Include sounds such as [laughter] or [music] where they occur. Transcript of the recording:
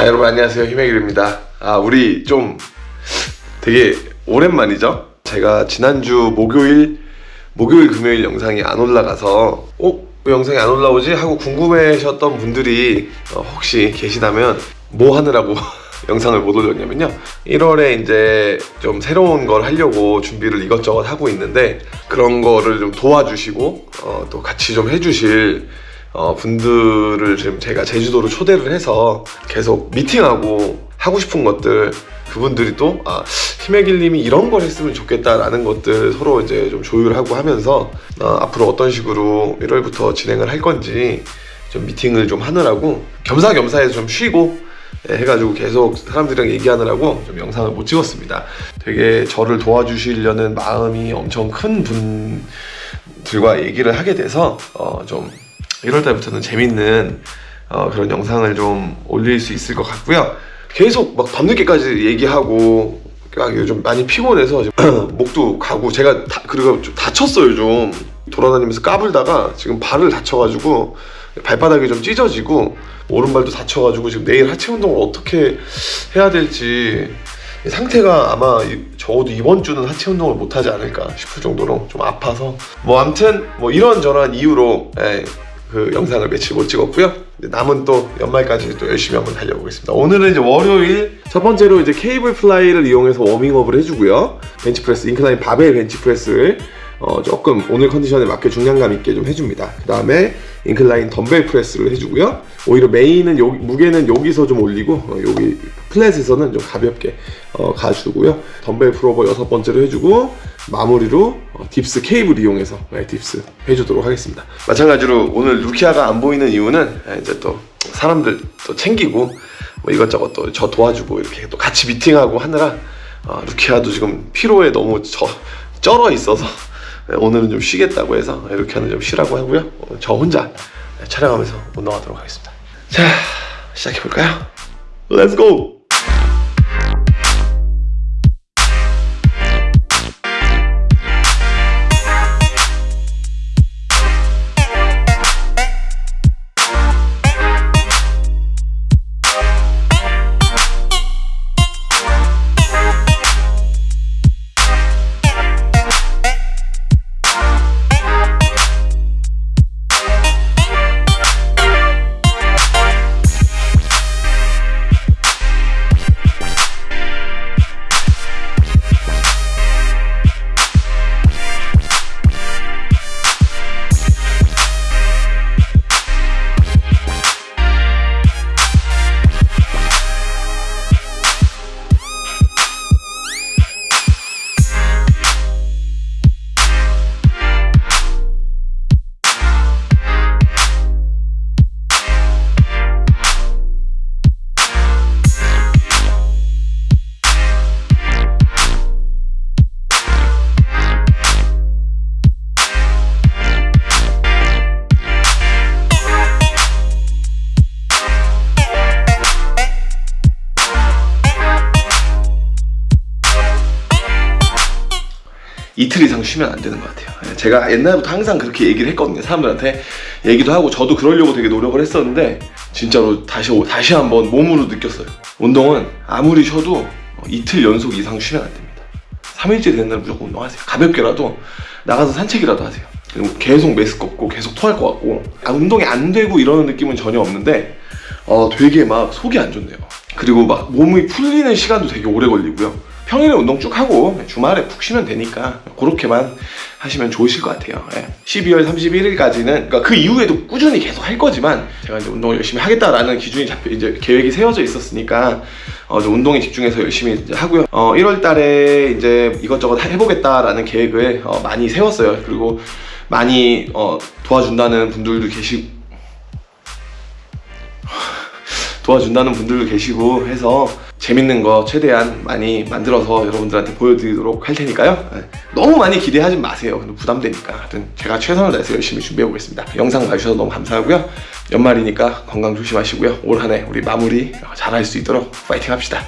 아, 여러분 안녕하세요 희맥일입니다 아 우리 좀 되게 오랜만이죠 제가 지난주 목요일 목요일 금요일 영상이 안 올라가서 어? 왜 영상이 안 올라오지? 하고 궁금해하셨던 분들이 어, 혹시 계시다면 뭐 하느라고 [laughs] 영상을 못 올렸냐면요 1월에 이제 좀 새로운 걸 하려고 준비를 이것저것 하고 있는데 그런 거를 좀 도와주시고 어, 또 같이 좀 해주실 어, 분들을 지금 제가 제주도로 초대를 해서 계속 미팅하고 하고 싶은 것들 그분들이 또 아, 희맥일님이 이런 걸 했으면 좋겠다라는 것들 서로 이제 좀 조율하고 하면서 어, 앞으로 어떤 식으로 1월부터 진행을 할 건지 좀 미팅을 좀 하느라고 겸사겸사해서 좀 쉬고 예, 해가지고 계속 사람들이랑 얘기하느라고 좀 영상을 못 찍었습니다. 되게 저를 도와주시려는 마음이 엄청 큰 분들과 얘기를 하게 돼서 어, 좀 1월 달부터는 재밌는 어, 그런 영상을 좀 올릴 수 있을 것 같고요. 계속 막 밤늦게까지 얘기하고 막 요즘 많이 피곤해서 [clears throat] 목도 가고 제가 다, 그리고 좀 다쳤어요 좀 돌아다니면서 까불다가 지금 발을 다쳐가지고 발바닥이 좀 찢어지고 오른발도 다쳐가지고 지금 내일 하체 운동을 어떻게 해야 될지 상태가 아마 이- 적어도 이번 주는 하체 운동을 못 하지 않을까 싶을 정도로 좀 아파서 뭐 아무튼 뭐 이런저런 이유로 예, 그 영상을 며칠 못 찍었고요. 남은 또 연말까지 또 열심히 한번 달려보겠습니다. 오늘은 이제 월요일 첫 번째로 이제 케이블 fly를 이용해서 워밍업을 해주고요. 벤치프레스 incline 바벨 벤치프레스를 어, 조금 오늘 컨디션에 맞게 중량감 있게 좀 해줍니다. 그 다음에 incline 덤벨 프레스를 해주고요. 오히려 메인은 여기, 무게는 여기서 좀 올리고 어, 여기 flat에서는 좀 가볍게 어, 가주고요. 덤벨 프로버 여섯 번째로 해주고 마무리로 어, dips 케이블 이용해서 네, dips 해주도록 하겠습니다. 마찬가지로 오늘 루키아가 안 보이는 이유는 예, 이제 또 사람들 또 챙기고 뭐 이것저것 또 저 도와주고 이렇게 또 같이 미팅하고 하느라 어, 루키아도 지금 피로에 너무 저, 쩔어 있어서 네, 오늘은 좀 쉬겠다고 해서 루키아는 좀 쉬라고 하고요. 어, 저 혼자 네, 촬영하면서 운동하도록 하겠습니다. 자 시작해볼까요? Let's go! 이틀 이상 쉬면 안 되는 것 같아요. 예, 제가 옛날부터 항상 그렇게 얘기를 했거든요. 사람들한테 얘기도 하고 저도 그러려고 되게 노력을 했었는데 진짜로 다시 오- 다시 한번 몸으로 느꼈어요. 운동은 아무리 쉬어도 어, 이틀 연속 이상 쉬면 안 됩니다. 3일째 되는 날 무조건 운동하세요. 가볍게라도 나가서 산책이라도 하세요. 그리고 계속 메스 걷고 계속 토할 것 같고 아, 운동이 안 되고 이러는 느낌은 전혀 없는데 어, 되게 막 속이 안 좋네요. 그리고 막 몸이 풀리는 시간도 되게 오래 걸리고요. 평일에 운동 쭉 하고 주말에 푹 쉬면 되니까 그렇게만 하시면 좋으실 것 같아요. 예. 12월 31일까지는 그러니까 그 이후에도 꾸준히 계속 할 거지만 제가 이제 운동을 열심히 하겠다라는 기준이 잡혀 이제 계획이 세워져 있었으니까 어, 운동에 집중해서 열심히 하고요. 어, 1월 달에 이제 이것저것 해보겠다라는 계획을 어, 많이 세웠어요. 그리고 많이 어, 도와준다는 분들도 계시고 [laughs] 도와준다는 분들도 계시고 해서 재밌는 거 최대한 많이 만들어서 여러분들한테 보여드리도록 할 테니까요. 네. 너무 많이 기대하지 마세요. 부담되니까. 하여튼 제가 최선을 다해서 열심히 준비해 보겠습니다. 영상 봐주셔서 너무 감사하고요. 연말이니까 건강 조심하시고요. 올 한 해 우리 마무리 잘 할 수 있도록 파이팅 합시다